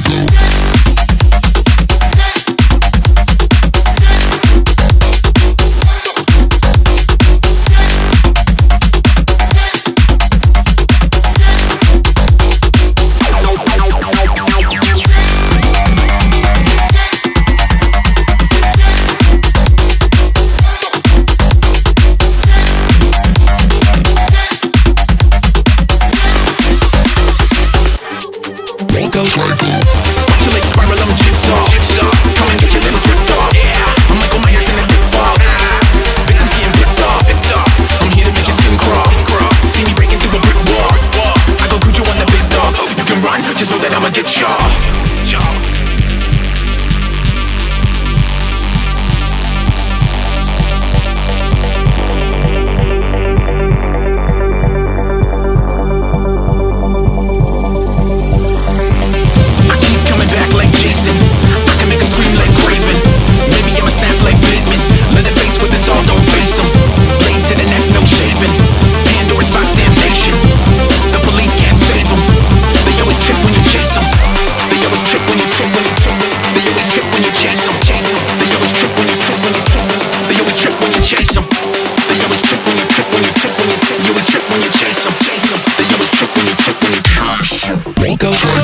go get y'all He go.